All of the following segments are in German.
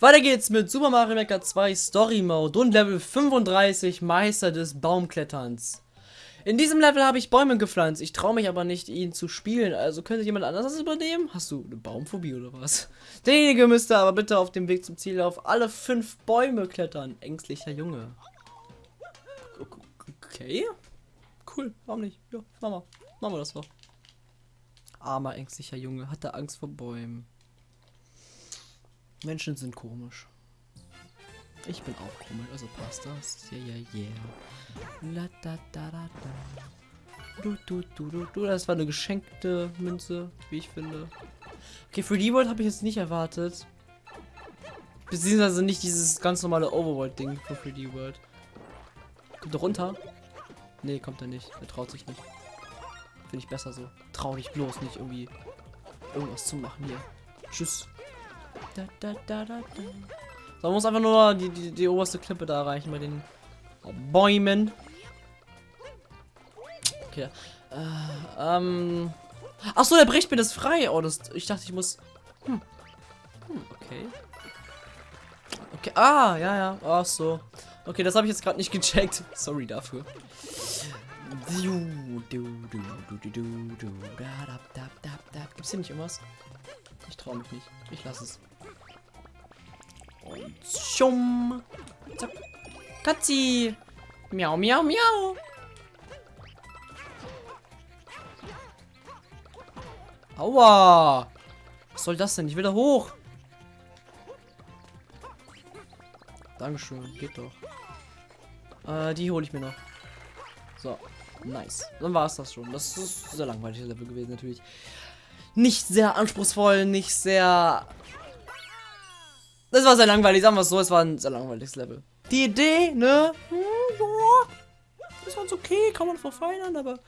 Weiter geht's mit Super Mario Maker 2 Story Mode und Level 35 Meister des Baumkletterns. In diesem Level habe ich Bäume gepflanzt. Ich traue mich aber nicht, ihn zu spielen. Also könnte jemand anderes das übernehmen? Hast du eine Baumphobie oder was? Derjenige müsste aber bitte auf dem Weg zum Ziel auf alle fünf Bäume klettern. Ängstlicher Junge. Okay. Cool. Warum nicht? Ja, machen wir. Machen wir das doch. Armer, ängstlicher Junge. Hat er Angst vor Bäumen. Menschen sind komisch. Ich bin auch komisch, also passt das. Ja, ja, yeah. La, da, da, da, da. Du, du, du, du, du. Das war eine geschenkte Münze, wie ich finde. Okay, für die World habe ich jetzt nicht erwartet. Beziehungsweise nicht dieses ganz normale Overworld-Ding für 3D World. Kommt er runter? Nee, kommt er nicht. Er traut sich nicht. Finde ich besser so. Trau dich bloß nicht irgendwie irgendwas zu machen hier. Tschüss. Da, da, da. So, man muss einfach nur die, die, die oberste Klippe da erreichen bei den Bäumen. Okay. Äh, ähm. Ach so, der bricht mir das frei. Oh, das. Ich dachte, ich muss. Hm. Hm, okay. Okay. Ah, ja, ja. Ach so. Okay, das habe ich jetzt gerade nicht gecheckt. Sorry dafür. Gibt's hier nicht irgendwas? Ich traue mich nicht. Ich lasse es. Und schum. Zack. Katzi. Miau, miau, miau. Aua. Was soll das denn? Ich will da hoch. Dankeschön. Geht doch. Äh, die hole ich mir noch. So. Nice. Dann war es das schon. Das ist sehr langweiliges Level gewesen, natürlich. Nicht sehr anspruchsvoll, nicht sehr das war sehr langweilig, sagen wir es so, es war ein sehr langweiliges Level. Die Idee, ne? Hm, ja, ist ganz okay, kann man verfeinern, aber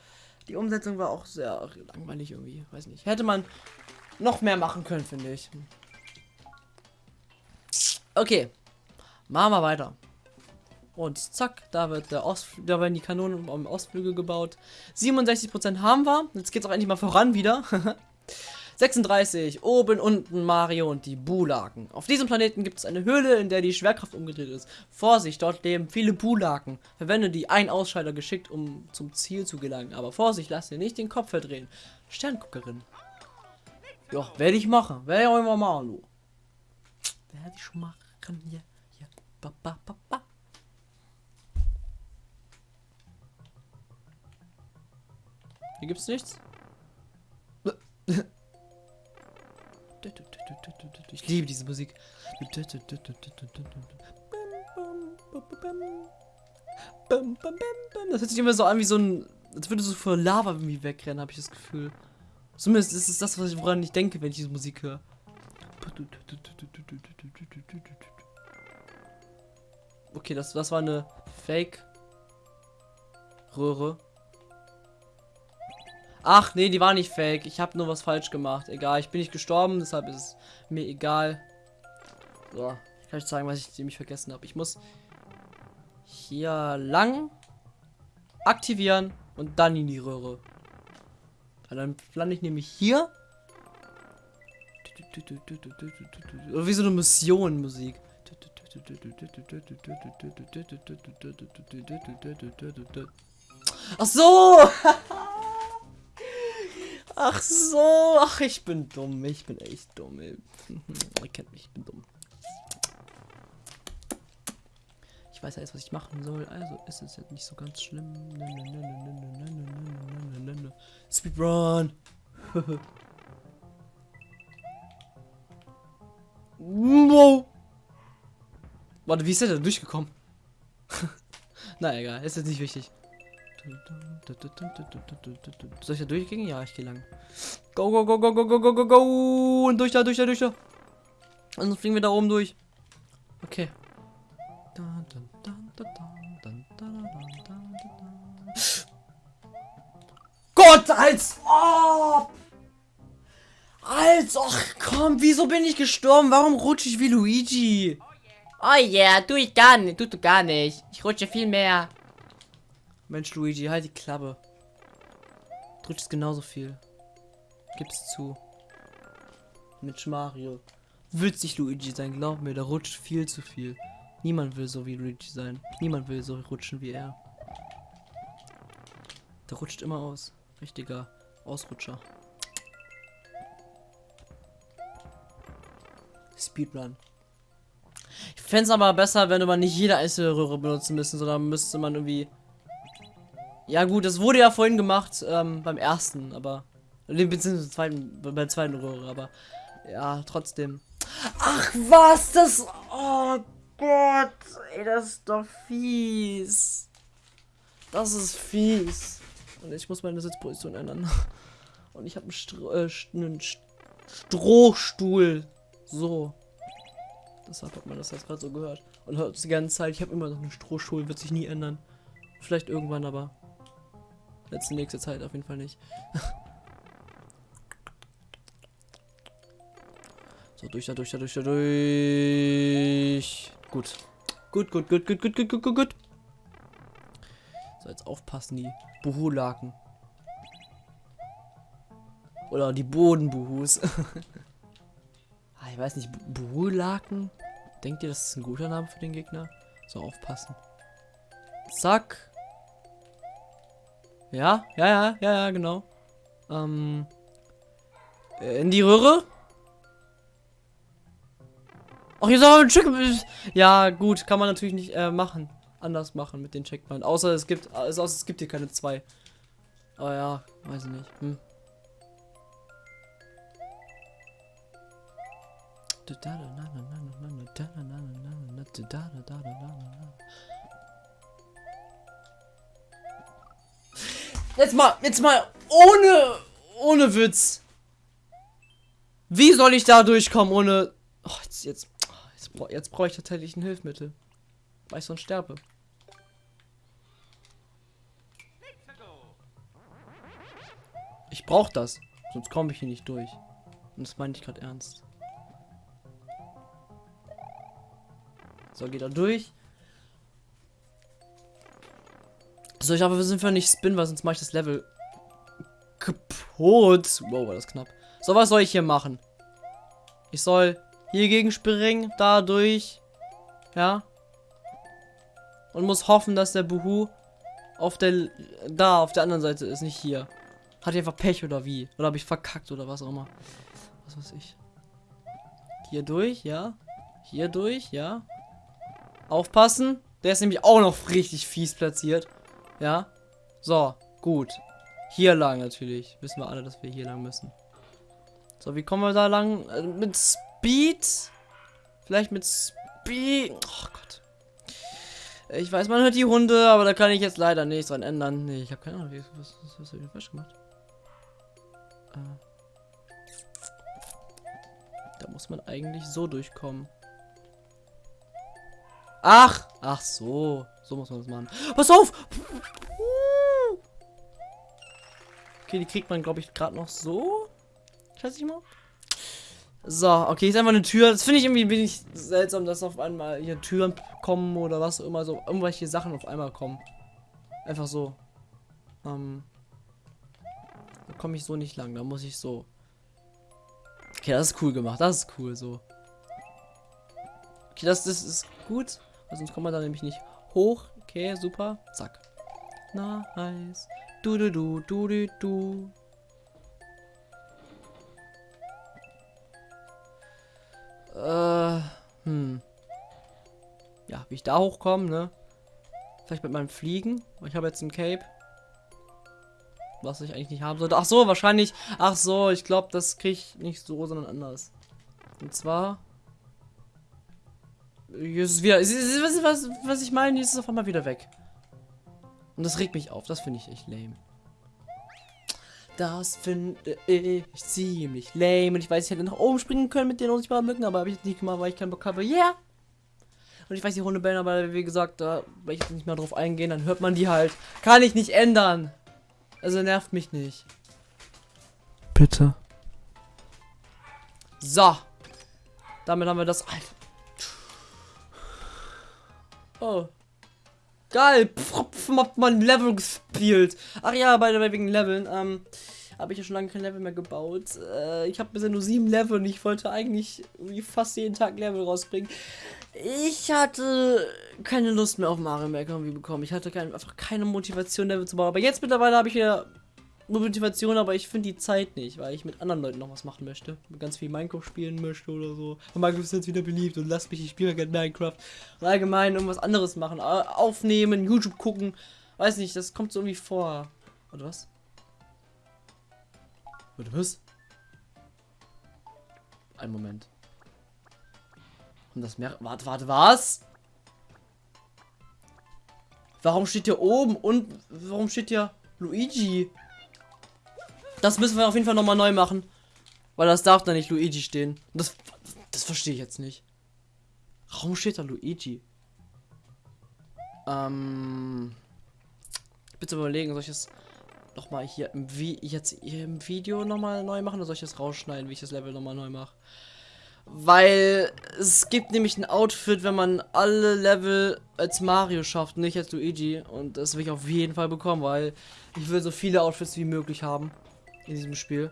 die Umsetzung war auch sehr langweilig irgendwie, weiß nicht. Hätte man noch mehr machen können, finde ich. Okay, machen wir weiter. Und zack, da wird der Ost, da werden die Kanonen am Ostflügel gebaut. 67% haben wir. Jetzt geht es auch endlich mal voran wieder. 36. Oben, unten Mario und die Bulaken. Auf diesem Planeten gibt es eine Höhle, in der die Schwerkraft umgedreht ist. Vorsicht, dort leben viele Bulaken. Verwende die ein Ausschalter geschickt, um zum Ziel zu gelangen. Aber Vorsicht, lass dir nicht den Kopf verdrehen. Sternguckerin. Ja, werde ich machen. Werde ich auch immer machen, du. Werde ich machen. Hier, hier. Ba, ba, ba, ba. Hier gibt's nichts. Ich liebe diese Musik. Das hört sich immer so an wie so ein. Als würde so vor Lava irgendwie wegrennen, habe ich das Gefühl. Zumindest ist es das, woran ich denke, wenn ich diese Musik höre. Okay, das, das war eine Fake-Röhre. Ach, nee, die war nicht fake. Ich habe nur was falsch gemacht. Egal, ich bin nicht gestorben, deshalb ist es mir egal. So, ich kann euch zeigen, was ich nämlich vergessen habe. Ich muss hier lang aktivieren und dann in die Röhre. Dann lande ich nämlich hier. Oder wie so eine Mission Musik. Ach so! Ach so, ach, ich bin dumm. Ich bin echt dumm. Ihr kennt mich, ich bin dumm. Ich weiß ja jetzt, was ich machen soll. Also ist es jetzt nicht so ganz schlimm. Speedrun. wow. Warte, wie ist der da durchgekommen? Na egal, ist jetzt nicht wichtig. Soll ich da durchgehen? Ja, ich gehe lang. Go, go, go, go, go, go, go, go, go. Und durch da, durch da, durch da. Und dann fliegen wir da oben durch. Okay. Gott, als ob! Als, ach komm, wieso bin ich gestorben? Warum rutsche ich wie Luigi? Oh yeah, tu ich gar nicht, tut du gar nicht. Ich rutsche viel mehr. Mensch, Luigi, halt die Klappe. Drückst genauso viel. Gib's zu. Mensch, Mario. witzig Luigi sein, glaub mir, der rutscht viel zu viel. Niemand will so wie Luigi sein. Niemand will so rutschen wie er. Der rutscht immer aus. Richtiger Ausrutscher. Speedrun. Ich fände es aber besser, wenn man nicht jede einzelne Röhre benutzen müssen, sondern müsste man irgendwie. Ja gut, das wurde ja vorhin gemacht ähm, beim ersten, aber beziehungsweise zweiten, beim zweiten Röhre, aber ja trotzdem. Ach was, das. Oh Gott, ey, das ist doch fies. Das ist fies. Und ich muss meine Sitzposition ändern. Und ich habe einen, Stro äh, einen Strohstuhl. So. Deshalb hat man das jetzt gerade so gehört. Und hört die ganze Zeit, ich habe immer noch einen Strohstuhl, wird sich nie ändern. Vielleicht irgendwann, aber letzte nächste Zeit auf jeden Fall nicht. so, durch da, durch da, durch da, durch. Gut. Gut, gut, gut, gut, gut, gut, gut, gut, gut. So, jetzt aufpassen, die Buhu-Laken. Oder die Bodenbuhus. ah, ich weiß nicht, Buhu-Laken? Denkt ihr, das ist ein guter Name für den Gegner? So, aufpassen. Zack. Ja, ja, ja, ja, ja, genau. Ähm. In die Röhre? Ach, hier auch ein Check. Ja, gut, kann man natürlich nicht äh, machen. Anders machen mit den Checkpoints. Außer es gibt, also, außer es gibt hier keine zwei. Aber ja, weiß ich nicht. Hm. Jetzt mal, jetzt mal ohne, ohne Witz. Wie soll ich da durchkommen ohne... Oh, jetzt, jetzt, jetzt, jetzt brauche ich tatsächlich ein Hilfsmittel. Weil ich sonst sterbe. Ich brauche das. Sonst komme ich hier nicht durch. Und das meine ich gerade ernst. So, geht er durch. So, ich hoffe, wir sind für nicht Spin, weil sonst mache ich das Level kaputt. Wow, war das knapp. So, was soll ich hier machen? Ich soll hier gegen springen, da durch. Ja. Und muss hoffen, dass der Buhu auf der da auf der anderen Seite ist, nicht hier. Hat ich einfach Pech oder wie? Oder habe ich verkackt oder was auch immer. Was weiß ich. Hier durch, ja. Hier durch, ja. Aufpassen. Der ist nämlich auch noch richtig fies platziert. Ja. So, gut. Hier lang natürlich. Wissen wir alle, dass wir hier lang müssen. So, wie kommen wir da lang? Äh, mit Speed? Vielleicht mit Speed? Oh Gott. Ich weiß, man hört die Hunde, aber da kann ich jetzt leider nichts dran ändern. Nee, ich habe keine Ahnung, was, was, was habe ich falsch gemacht? Äh. Da muss man eigentlich so durchkommen. Ach! Ach so. So muss man das machen. Pass auf! Okay, die kriegt man, glaube ich, gerade noch so. Schätze ich mal. So, okay, ist einfach eine Tür. Das finde ich irgendwie ein wenig seltsam, dass auf einmal hier Türen kommen oder was auch immer so. Irgendwelche Sachen auf einmal kommen. Einfach so. Ähm. Da komme ich so nicht lang. Da muss ich so. Okay, das ist cool gemacht. Das ist cool so. Okay, das, das ist gut. Sonst kommt man da nämlich nicht hoch. Okay, super. Zack. Nice. Du du du du du du. Äh, hm. Ja, wie ich da hochkomme, ne? Vielleicht mit meinem Fliegen. Ich habe jetzt ein Cape. Was ich eigentlich nicht haben sollte. Ach so, wahrscheinlich. Ach so, ich glaube, das kriege ich nicht so, sondern anders. Und zwar ist es wieder. Was, was, was ich meine, ist es auf einmal wieder weg. Und das regt mich auf. Das finde ich echt lame. Das finde ich ziemlich lame. Und ich weiß, ich hätte nach oben springen können mit den unsichtbaren Mücken, aber habe ich nicht gemacht, weil ich keinen Bock habe. Yeah! Und ich weiß, die Hunde bellen, aber wie gesagt, da will ich nicht mehr drauf eingehen, dann hört man die halt. Kann ich nicht ändern. Also nervt mich nicht. Bitte. So. Damit haben wir das. Alter. Oh. Geil. Pff, pf, hat man Level gespielt. Ach ja, bei der wegen Leveln. Ähm, habe ich ja schon lange kein Level mehr gebaut. Äh, ich habe bisher nur sieben Level und ich wollte eigentlich irgendwie fast jeden Tag Level rausbringen. Ich hatte keine Lust mehr auf Mario Maker irgendwie bekommen. Ich hatte kein, einfach keine Motivation, Level zu bauen. Aber jetzt mittlerweile habe ich wieder Motivation, aber ich finde die Zeit nicht, weil ich mit anderen Leuten noch was machen möchte. Ganz viel Minecraft spielen möchte oder so. Und Minecraft ist jetzt wieder beliebt und lasst mich, ich spiele gerne Minecraft. Und allgemein irgendwas anderes machen. Aufnehmen, YouTube gucken. Weiß nicht, das kommt so irgendwie vor. Oder was? Oder was? Ein Moment. Und das Meer. Warte, warte, was? Warum steht hier oben und warum steht hier Luigi? Das müssen wir auf jeden Fall nochmal neu machen. Weil das darf da nicht Luigi stehen. Das, das verstehe ich jetzt nicht. Warum steht da Luigi? Ähm. Bitte überlegen, soll ich das nochmal hier im, Vi jetzt hier im Video nochmal neu machen oder soll ich das rausschneiden, wie ich das Level nochmal neu mache? Weil es gibt nämlich ein Outfit, wenn man alle Level als Mario schafft, nicht als Luigi. Und das will ich auf jeden Fall bekommen, weil ich will so viele Outfits wie möglich haben in diesem Spiel.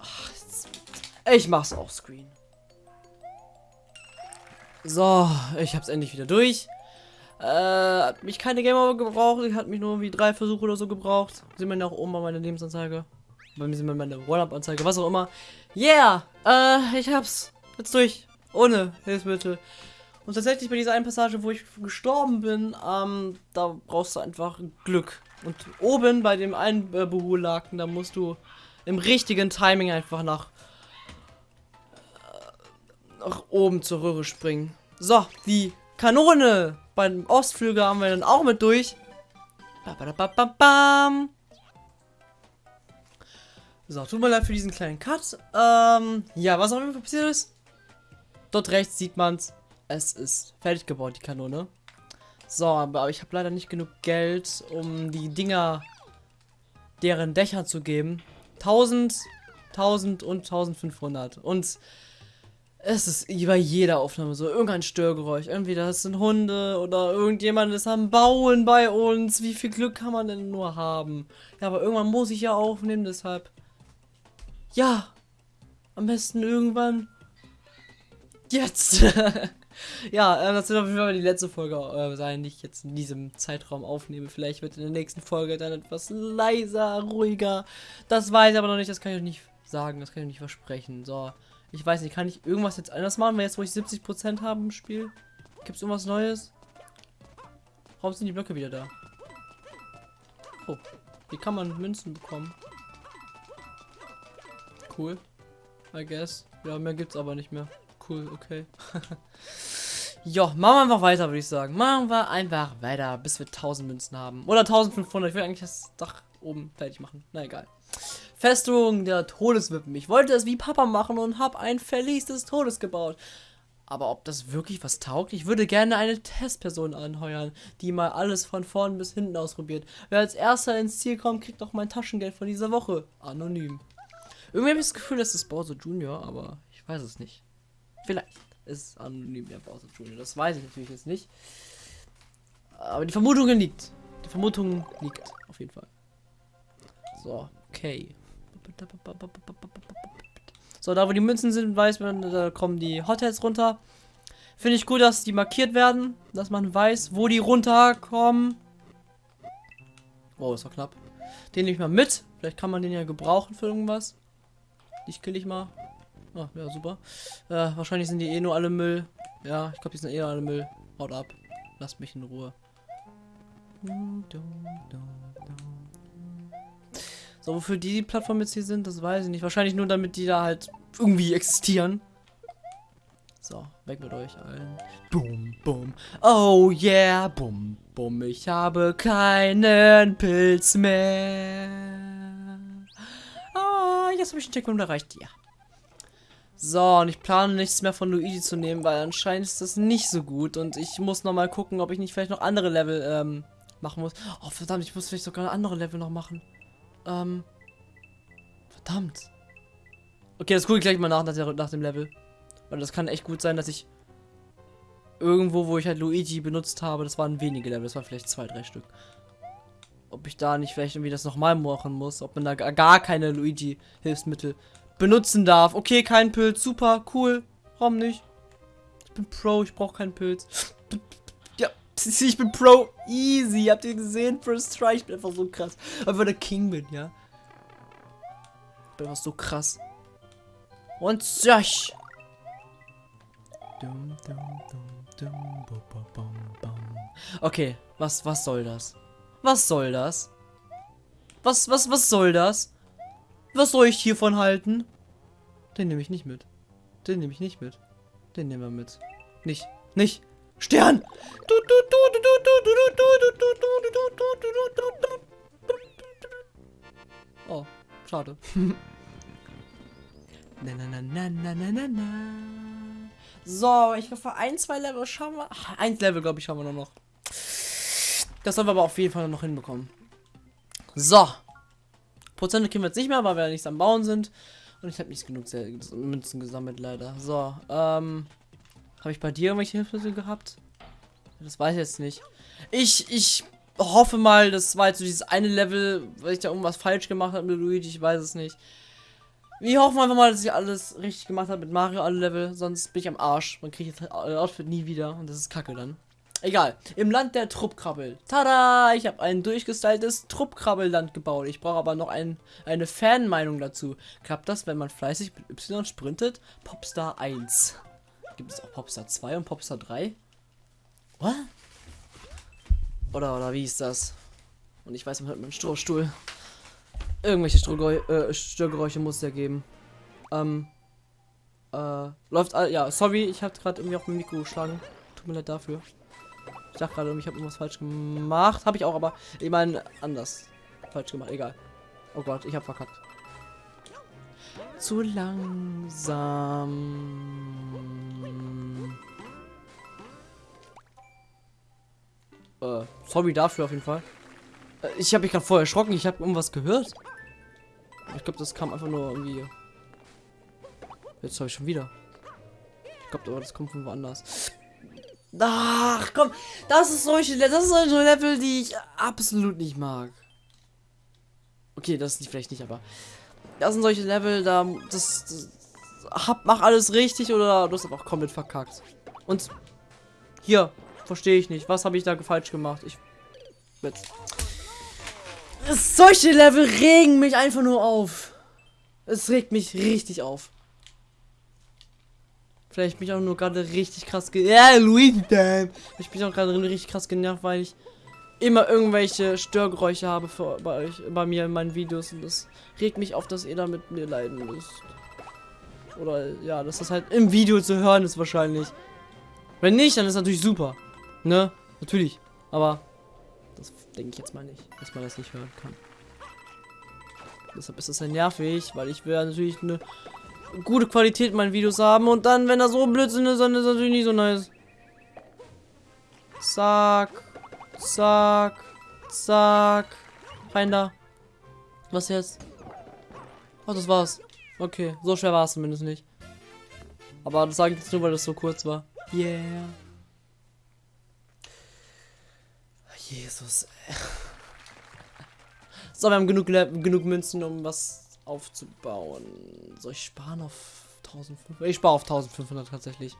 Ach, ich mach's auch Screen. So, ich hab's endlich wieder durch. Äh, hat mich keine Gamer gebraucht. Ich hat mich nur wie drei Versuche oder so gebraucht. Sieht man ja auch oben bei meiner Lebensanzeige. Bei mir sieht man meine One-Up-Anzeige, was auch immer. Yeah! Äh, ich hab's jetzt durch. Ohne Hilfsmittel. Und tatsächlich bei dieser einen Passage, wo ich gestorben bin, ähm, da brauchst du einfach Glück. Und oben bei dem einen äh, da musst du im richtigen Timing einfach nach, äh, nach oben zur Röhre springen. So, die Kanone beim Ostflügel haben wir dann auch mit durch. So, tut mir leid für diesen kleinen Cut. Ähm, ja, was auch immer passiert ist. Dort rechts sieht man's. Es ist fertig gebaut, die Kanone. So, aber ich habe leider nicht genug Geld, um die Dinger deren Dächer zu geben. 1000, 1000 und 1500. Und es ist bei jeder Aufnahme so irgendein Störgeräusch. Entweder das sind Hunde oder irgendjemand ist am Bauen bei uns. Wie viel Glück kann man denn nur haben? Ja, aber irgendwann muss ich ja aufnehmen, deshalb. Ja, am besten irgendwann. Jetzt. ja, äh, das wird auf jeden Fall die letzte Folge äh, sein, die ich jetzt in diesem Zeitraum aufnehme. Vielleicht wird in der nächsten Folge dann etwas leiser, ruhiger. Das weiß ich aber noch nicht, das kann ich euch nicht sagen, das kann ich nicht versprechen. So, ich weiß nicht, kann ich irgendwas jetzt anders machen, weil jetzt, wo ich 70% habe im Spiel? Gibt es irgendwas Neues? Warum sind die Blöcke wieder da? Oh, wie kann man Münzen bekommen? Cool. I guess. Ja, mehr gibt's aber nicht mehr cool, okay. ja, machen wir einfach weiter, würde ich sagen. Machen wir einfach weiter, bis wir 1000 Münzen haben. Oder 1500. Ich will eigentlich das Dach oben fertig machen. Na egal. Festung der Todeswippen. Ich wollte es wie Papa machen und habe ein Verlies des Todes gebaut. Aber ob das wirklich was taugt? Ich würde gerne eine Testperson anheuern, die mal alles von vorn bis hinten ausprobiert. Wer als erster ins Ziel kommt, kriegt noch mein Taschengeld von dieser Woche. Anonym. Irgendwie habe ich das Gefühl, das ist Bowser Junior, aber ich weiß es nicht. Vielleicht ist anonym der Bowser Junior. Das weiß ich natürlich jetzt nicht. Aber die Vermutung liegt. Die Vermutung liegt auf jeden Fall. So, okay. So, da wo die Münzen sind, weiß man, da kommen die Hotels runter. Finde ich gut, dass die markiert werden, dass man weiß, wo die runterkommen. Oh, ist doch knapp. Den nehme ich mal mit. Vielleicht kann man den ja gebrauchen für irgendwas. Ich kill ich mal. Ah, ja, super. Äh, wahrscheinlich sind die eh nur alle Müll. Ja, ich glaube, die sind eh alle Müll. Haut ab. Lasst mich in Ruhe. So, wofür die Plattformen jetzt hier sind, das weiß ich nicht. Wahrscheinlich nur, damit die da halt irgendwie existieren. So, weg mit euch allen. Boom, boom. Oh yeah, boom, boom. Ich habe keinen Pilz mehr. Ah, jetzt habe ich den Checkpoint erreicht. Ja. So, und ich plane nichts mehr von Luigi zu nehmen, weil anscheinend ist das nicht so gut. Und ich muss noch mal gucken, ob ich nicht vielleicht noch andere Level ähm, machen muss. Oh, verdammt, ich muss vielleicht sogar andere Level noch machen. Ähm, verdammt. Okay, das gucke ich gleich mal nach, nach, der, nach dem Level. Weil das kann echt gut sein, dass ich irgendwo, wo ich halt Luigi benutzt habe, das waren wenige Level, das waren vielleicht zwei, drei Stück. ob ich da nicht vielleicht irgendwie das nochmal machen muss. Ob man da gar keine Luigi-Hilfsmittel benutzen darf. Okay, kein Pilz. Super, cool. Warum nicht? Ich bin Pro, ich brauche keinen Pilz. Ja, ich bin Pro. Easy. Habt ihr gesehen? First Try. Ich bin einfach so krass. Einfach der King bin, ja. Ich bin einfach so krass. Und bum. Okay, was, was soll das? Was soll das? Was, was, was soll das? Was soll ich hiervon halten? Den nehme ich nicht mit. Den nehme ich nicht mit. Den nehmen wir mit. Nicht. Nicht. Stern! Oh, schade. na, na, na, na, na, na, na. So, ich hoffe, ein, zwei Level schauen wir. Ach, ein Level, glaube ich, haben wir noch. Das sollen wir aber auf jeden Fall noch hinbekommen. So. Prozente kriegen wir jetzt nicht mehr, weil wir ja nichts am Bauen sind. Und ich habe nicht genug Münzen gesammelt, leider. So, ähm. Habe ich bei dir irgendwelche Hilfsmittel gehabt? Das weiß ich jetzt nicht. Ich, ich hoffe mal, das war jetzt so dieses eine Level, weil ich da irgendwas falsch gemacht habe mit Luigi, ich weiß es nicht. Wir hoffen einfach mal, dass ich alles richtig gemacht habe mit Mario, alle Level, sonst bin ich am Arsch. Man kriegt jetzt das Outfit nie wieder und das ist kacke dann. Egal. Im Land der Truppkrabbel. Tada! Ich habe ein durchgestyltes Truppkrabbelland gebaut. Ich brauche aber noch ein, eine Fanmeinung dazu. Klappt das, wenn man fleißig mit Y sprintet? Popstar 1. Gibt es auch Popstar 2 und Popstar 3? What? Oder, oder wie ist das? Und ich weiß, man hört mit dem Strohstuhl. Irgendwelche äh, Störgeräusche muss es ja geben. Ähm. Äh, läuft. Ja, sorry, ich habe gerade irgendwie auf mein Mikro geschlagen. Tut mir leid dafür. Ich dachte gerade, ich habe irgendwas falsch gemacht. Habe ich auch, aber ich meine anders. Falsch gemacht, egal. Oh Gott, ich habe verkackt. Zu langsam. Äh, sorry dafür auf jeden Fall. Äh, Ich habe mich gerade voll erschrocken. Ich habe irgendwas gehört. Ich glaube, das kam einfach nur irgendwie. Jetzt habe ich schon wieder. Ich glaube, das kommt von woanders. Ach, komm. Das ist solche, das ist solche Level, die ich absolut nicht mag. Okay, das ist vielleicht nicht, aber das sind solche Level, da das, das hab, mach alles richtig oder du hast einfach komplett verkackt. Und hier verstehe ich nicht, was habe ich da falsch gemacht? Ich jetzt solche Level regen mich einfach nur auf. Es regt mich richtig auf. Vielleicht bin ich auch nur gerade richtig krass ge Ja, Luigi Time. Ich bin auch gerade richtig krass genervt, weil ich immer irgendwelche Störgeräusche habe für, bei euch, bei mir in meinen Videos und das regt mich auf, dass ihr da mit mir leiden müsst. Oder ja, dass das halt im Video zu hören ist wahrscheinlich. Wenn nicht, dann ist natürlich super. Ne? Natürlich. Aber das denke ich jetzt mal nicht, dass man das nicht hören kann. Deshalb ist das ja nervig, weil ich will ja natürlich eine gute Qualität in meinen Videos haben und dann, wenn da so Blödsinn ist, dann ist das natürlich nicht so nice. Zack. Zack. Zack. Rein da. Was jetzt? Oh, das war's. Okay, so schwer war es zumindest nicht. Aber das sage ich jetzt nur, weil das so kurz war. Yeah. Jesus. So, wir haben genug, genug Münzen, um was aufzubauen. Soll ich sparen auf 1500? Ich spare auf 1500 tatsächlich.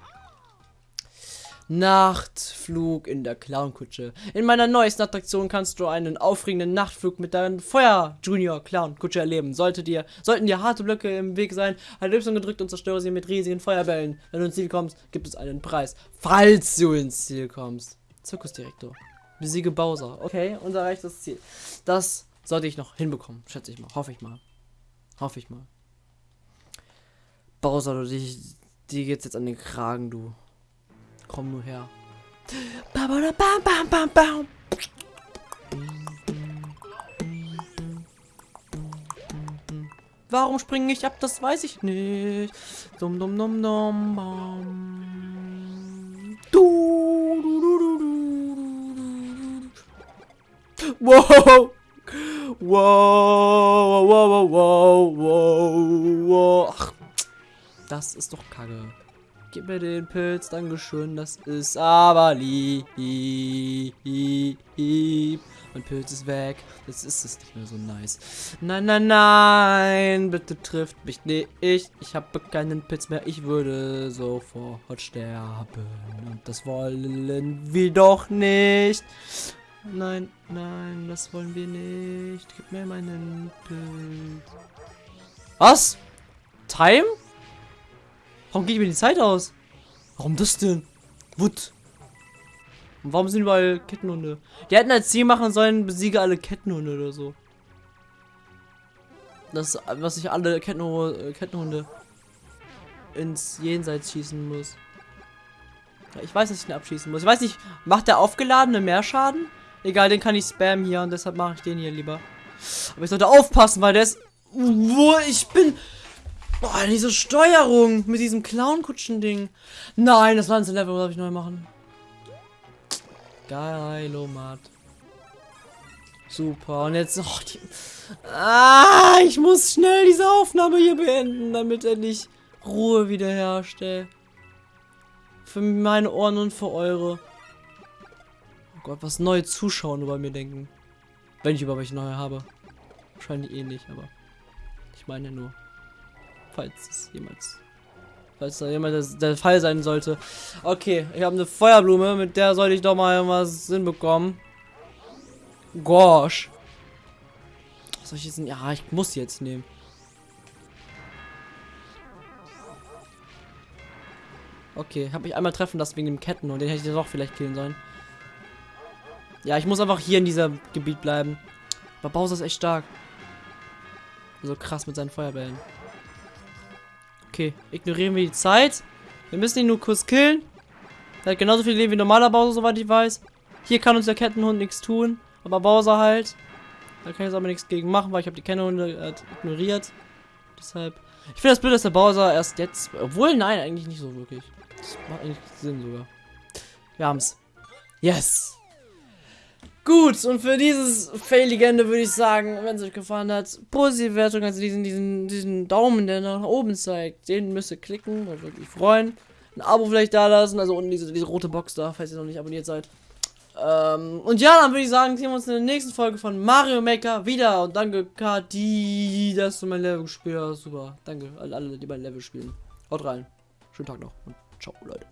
Nachtflug in der Clownkutsche. In meiner neuesten Attraktion kannst du einen aufregenden Nachtflug mit deinem Feuer Junior Clownkutsche erleben. Sollte dir, sollten dir harte Blöcke im Weg sein, halt Y gedrückt und zerstöre sie mit riesigen Feuerbällen. Wenn du ins Ziel kommst, gibt es einen Preis. Falls du ins Ziel kommst. Zirkusdirektor. Besiege Bowser. Okay, unser erreichtes Ziel. Das sollte ich noch hinbekommen, schätze ich mal. Hoffe ich mal. Hoffe ich mal. Bowser, du, die, die geht's jetzt an den Kragen, du. Komm nur her. Bam, bam, bam, bam, bam. Warum springe ich ab? Das weiß ich nicht. Dum dum dum dum bam. Du, du, du, du, du, du. Wow. Wow, wow, wow, wow, wow, wow. Ach, das ist doch kacke. Gib mir den Pilz, Dankeschön, das ist aber lieb. Mein Pilz ist weg. Jetzt ist es nicht mehr so nice. Nein, nein, nein, bitte trifft mich nicht. Ich, ich habe keinen Pilz mehr. Ich würde sofort sterben. Und das wollen wir doch nicht. Nein, nein, das wollen wir nicht. Gib mir meinen Pilz. Was? Time? Warum geht mir die Zeit aus? Warum das denn? Wut. Und warum sind überall Kettenhunde? Die hätten als Ziel machen sollen, besiege alle Kettenhunde oder so. Das, was ich alle Kettenhunde, Kettenhunde ins Jenseits schießen muss. Ich weiß, dass ich ihn abschießen muss. Ich weiß nicht, macht der aufgeladene mehr Schaden? Egal, den kann ich spammen hier und deshalb mache ich den hier lieber. Aber ich sollte aufpassen, weil der ist... Wo ich bin... Boah, diese Steuerung mit diesem Clown-Kutschen-Ding. Nein, das Lanze-Level muss ich neu machen. Geilomat. Super. Und jetzt... Oh, die, ah, ich muss schnell diese Aufnahme hier beenden, damit endlich Ruhe wiederherstellt. Für meine Ohren und für eure. Gott, was neue Zuschauer über mir denken. Wenn ich über welche neue habe. Wahrscheinlich eh nicht, aber ich meine nur. Falls es jemals. Falls da jemand der Fall sein sollte. Okay, ich habe eine Feuerblume, mit der sollte ich doch mal was hinbekommen. Gosh. Was soll ich jetzt Ja, ich muss jetzt nehmen. Okay, habe ich einmal treffen lassen wegen dem Ketten und den hätte ich doch vielleicht killen sollen. Ja, ich muss einfach hier in diesem Gebiet bleiben. Aber Bowser ist echt stark. So krass mit seinen Feuerbällen. Okay, ignorieren wir die Zeit. Wir müssen ihn nur kurz killen. Er hat genauso viel Leben wie normaler Bowser, soweit ich weiß. Hier kann uns der Kettenhund nichts tun. Aber Bowser halt. Da kann ich jetzt aber nichts gegen machen, weil ich habe die Kettenhunde äh, ignoriert. Deshalb. Ich finde das blöd, dass der Bowser erst jetzt. Obwohl, nein, eigentlich nicht so wirklich. Das macht eigentlich Sinn sogar. Wir haben's. Yes! Gut, und für dieses Fail-Legende würde ich sagen, wenn es euch gefallen hat, positive Wertung, also diesen, diesen, diesen Daumen, der nach oben zeigt, den müsst ihr klicken, würde mich freuen. Ein Abo vielleicht da lassen, also unten diese, diese rote Box da, falls ihr noch nicht abonniert seid. Ähm, und ja, dann würde ich sagen, sehen wir uns in der nächsten Folge von Mario Maker wieder. Und danke, Kati, dass du mein Level gespielt hast. Super. Danke an alle, die mein Level spielen. Haut rein. Schönen Tag noch und ciao, Leute.